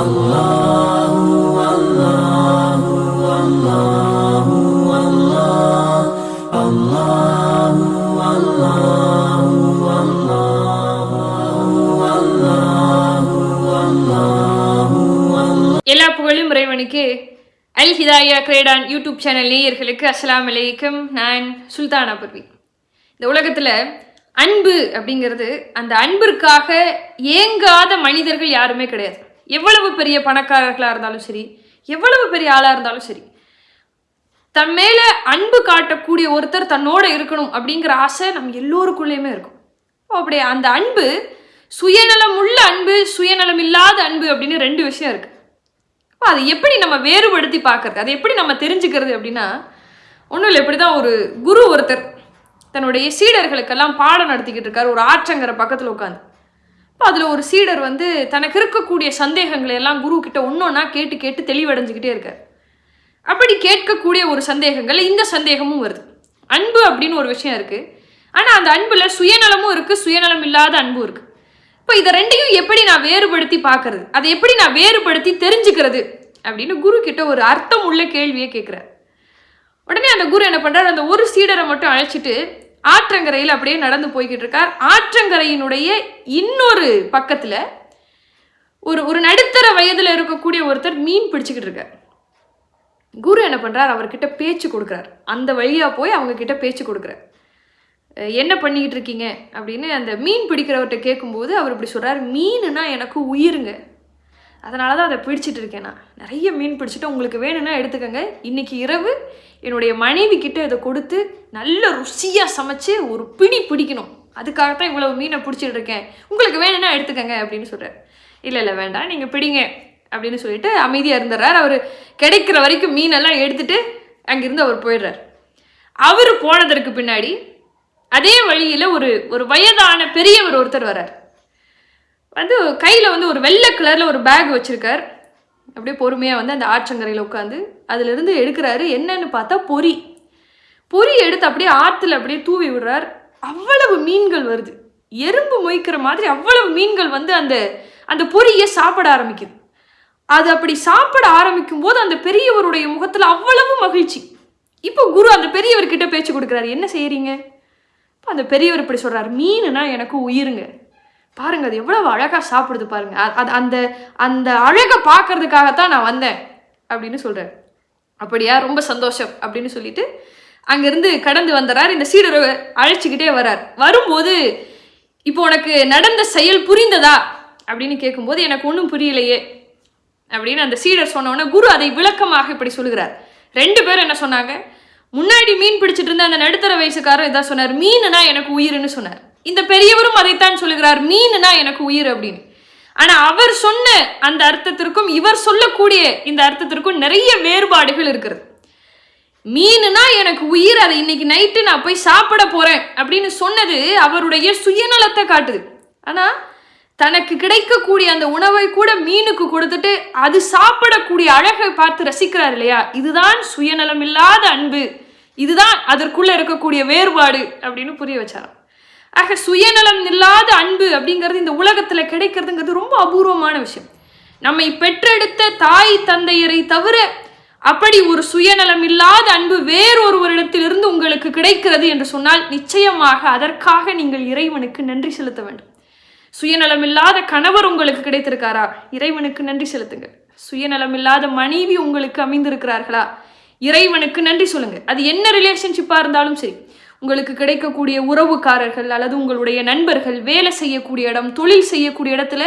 எல்லா புகழும் இறைவனுக்கு அல் ஹிதாயா கிரேடான் யூடியூப் சேனல் நேயர்களுக்கு அஸ்லாம் அலைக்கும். நான் சுல்தானா பர்வி. இந்த உலகத்தில் அன்பு அப்படிங்கிறது அந்த அன்பிற்காக ஏங்காத மனிதர்கள் யாருமே கிடையாது. எவ்வளவு பெரிய பணக்காரர்களாக இருந்தாலும் சரி எவ்வளவு பெரிய ஆளாக இருந்தாலும் சரி தன் மேலே அன்பு காட்டக்கூடிய ஒருத்தர் தன்னோட இருக்கணும் அப்படிங்கிற ஆசை நம்ம எல்லோருக்குள்ளேயுமே இருக்கும். அப்போ அப்படி அந்த அன்பு சுயநலம் உள்ள அன்பு சுயநலம் இல்லாத அன்பு அப்படின்னு ரெண்டு விஷயம் இருக்கு. அப்போ அதை எப்படி நம்ம வேறுபடுத்தி பார்க்கறது அதை எப்படி நம்ம தெரிஞ்சுக்கிறது அப்படின்னா ஒன்றும் இல்லை இப்படி தான் ஒரு குரு ஒருத்தர் தன்னுடைய சீடர்களுக்கெல்லாம் பாடம் நடத்திக்கிட்டு இருக்கார் ஒரு ஆற்றங்கிற பக்கத்தில் உட்காந்து அதில் ஒரு சீடர் வந்து தனக்கு இருக்கக்கூடிய சந்தேகங்களை எல்லாம் குரு கிட்ட ஒன்றொன்னா கேட்டு கேட்டு தெளிவடைஞ்சுக்கிட்டே இருக்கார். அப்படி கேட்கக்கூடிய ஒரு சந்தேகங்கள் இந்த சந்தேகமும் வருது. அன்பு அப்படின்னு ஒரு விஷயம் இருக்குது ஆனால் அந்த அன்பில் சுயநலமும் இருக்குது சுயநலம் இல்லாத அன்பும் இருக்குது இப்போ இதை ரெண்டையும் எப்படி நான் வேறுபடுத்தி பார்க்கறது? அதை எப்படி நான் வேறுபடுத்தி தெரிஞ்சுக்கிறது? அப்படின்னு குரு கிட்ட ஒரு அர்த்தம் உள்ள கேள்வியை கேட்குறார் உடனே அந்த குரு என்ன பண்ணுறாரு அந்த ஒரு சீடரை மட்டும் அழைச்சிட்டு ஆற்றங்கரையில் அப்படியே நடந்து போய்கிட்டு இருக்கார் ஆற்றங்கரையினுடைய இன்னொரு பக்கத்தில் ஒரு ஒரு நடுத்தர வயதில் இருக்கக்கூடிய ஒருத்தர் மீன் பிடிச்சிக்கிட்டு இருக்கார் குரு என்ன பண்ணுறார் அவர்கிட்ட பேச்சு கொடுக்குறார். அந்த வழியாக போய் அவங்கக்கிட்ட பேச்சு கொடுக்குறார். என்ன பண்ணிக்கிட்டு இருக்கீங்க அப்படின்னு அந்த மீன் பிடிக்கிறவர்கிட்ட கேட்கும்போது அவர் இப்படி சொல்கிறார் மீனுனா எனக்கு உயிருங்க. அதனால தான் அதை பிடிச்சிட்டு இருக்கேன் நான். நிறைய மீன் பிடிச்சிட்டு உங்களுக்கு வேணும்னா எடுத்துக்கோங்க. இன்னைக்கு இரவு என்னுடைய மனைவி கிட்ட இதை கொடுத்து நல்ல ருசியாக சமைச்சு ஒரு பிடி பிடிக்கணும். அதுக்காகத்தான் இவ்வளவு மீனை பிடிச்சிட்டு இருக்கேன் உங்களுக்கு வேணும்னா எடுத்துக்கோங்க அப்படின்னு சொல்கிறார் இல்லை இல்லை வேண்டாம். நீங்கள் பிடிங்க. அப்படின்னு சொல்லிட்டு அமைதியாக இருந்துடுறார். அவர் கிடைக்கிற வரைக்கும் மீனெல்லாம் எடுத்துட்டு அங்கிருந்து அவர் போயிடுறார். அவர் போனதற்கு பின்னாடி அதே வழியில் ஒரு ஒரு வயதான பெரியவர் ஒருத்தர் வரார் வந்து கையில் வந்து ஒரு வெள்ளை கலரில் ஒரு பேக் வச்சுருக்கார். அப்படியே பொறுமையாக வந்து அந்த ஆற்றங்கரையில் உட்காந்து அதிலிருந்து எடுக்கிறாரு. என்னன்னு பார்த்தா பொறி. பொறி எடுத்து அப்படியே ஆற்றுல அப்படியே தூவி விடுறார். அவ்வளவு மீன்கள் வருது. எறும்பு மொய்க்கிற மாதிரி அவ்வளவு மீன்கள் வந்து அந்த அந்த பொரியை சாப்பிட ஆரம்பிக்குது. அது அப்படி சாப்பிட ஆரம்பிக்கும் போது அந்த பெரியவருடைய முகத்தில் அவ்வளவு மகிழ்ச்சி. இப்போ குரு அந்த பெரியவர்கிட்ட பேச்சு கொடுக்குறாரு. என்ன செய்கிறீங்க இப்போ அந்த பெரியவர் இப்படி சொல்கிறார் மீனுனா எனக்கு உயிருங்க. பாருங்க அது எவ்வளவு அழகா சாப்பிடுது பாருங்க. அது அந்த அந்த அழகை பார்க்கறதுக்காகத்தான் நான் வந்தேன் அப்படின்னு சொல்கிறார் அப்படியா? ரொம்ப சந்தோஷம் அப்படின்னு சொல்லிட்டு அங்கிருந்து கடந்து வந்துறார். இந்த சீடரை அழைச்சிக்கிட்டே வரார். வரும்போது இப்போ உனக்கு நடந்த செயல் புரிந்ததா? அப்படின்னு கேட்கும்போது எனக்கு ஒன்றும் புரியலையே. அப்படின்னு அந்த சீடர் சொன்ன குரு அதை விளக்கமாக இப்படி சொல்லுகிறார். ரெண்டு பேரும் என்ன சொன்னாங்க? முன்னாடி மீன் பிடிச்சிட்டு இருந்த அந்த நடுத்தர வயசுக்காரர் இதான் சொன்னார். மீனுனா எனக்கு உயிர்னு சொன்னார். இந்த பெரியவரும் அதைத்தான் சொல்லுகிறார் மீனுனா எனக்கு உயிர் அப்படின்னு. ஆனா அவர் சொன்ன அந்த அர்த்தத்திற்கும் இவர் சொல்லக்கூடிய இந்த அர்த்தத்திற்கும் நிறைய வேறுபாடுகள் இருக்கிறது மீனுனா எனக்கு உயிர் அதை இன்னைக்கு நைட்டு நான் போய் சாப்பிட போறேன் அப்படின்னு சொன்னது அவருடைய சுயநலத்தை காட்டுது. ஆனா தனக்கு கிடைக்கக்கூடிய அந்த உணவை கூட மீனுக்கு கொடுத்துட்டு அது சாப்பிடக்கூடிய அழகை பார்த்து ரசிக்கிறார் இல்லையா? இதுதான் சுயநலம் இல்லாத அன்பு. இதுதான் அதற்குள்ள இருக்கக்கூடிய வேறுபாடு அப்படின்னு புரிய வச்சாராம். ஆக சுயநலம் இல்லாத அன்பு அப்படிங்கிறது இந்த உலகத்தில் கிடைக்கிறதுங்கிறது ரொம்ப அபூர்வமான விஷயம். நம்மை பெற்றெடுத்த தாய் தந்தையரை தவிர அப்படி ஒரு சுயநலம் இல்லாத அன்பு வேறொருவரிடத்திலிருந்து உங்களுக்கு கிடைக்கிறது என்று சொன்னால் நிச்சயமாக அதற்காக நீங்கள் இறைவனுக்கு நன்றி செலுத்த வேண்டும். சுயநலம் இல்லாத கணவர் உங்களுக்கு கிடைத்திருக்காரா? இறைவனுக்கு நன்றி செலுத்துங்க சுயநலம் இல்லாத மனைவி உங்களுக்கு அமைந்திருக்கிறார்களா? இறைவனுக்கு நன்றி சொல்லுங்க அது என்ன ரிலேஷன்ஷிப்பாக இருந்தாலும் சரி. உங்களுக்கு கிடைக்கக்கூடிய உறவுக்காரர்கள் அல்லது உங்களுடைய நண்பர்கள் வேலை செய்யக்கூடிய இடம் தொழில் செய்யக்கூடிய இடத்துல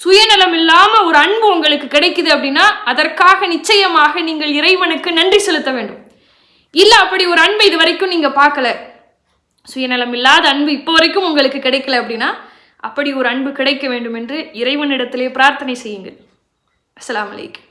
சுயநலம் இல்லாமல் ஒரு அன்பு உங்களுக்கு கிடைக்குது அப்படின்னா அதற்காக நிச்சயமாக நீங்கள் இறைவனுக்கு நன்றி செலுத்த வேண்டும். இல்லை அப்படி ஒரு அன்பை இது வரைக்கும் நீங்கள் பார்க்கல. சுயநலம் இல்லாத அன்பு இப்போ வரைக்கும் உங்களுக்கு கிடைக்கல அப்படின்னா அப்படி ஒரு அன்பு கிடைக்க வேண்டும் என்று இறைவனிடத்திலே பிரார்த்தனை செய்யுங்கள். அஸ்ஸலாமு அலைக்கும்.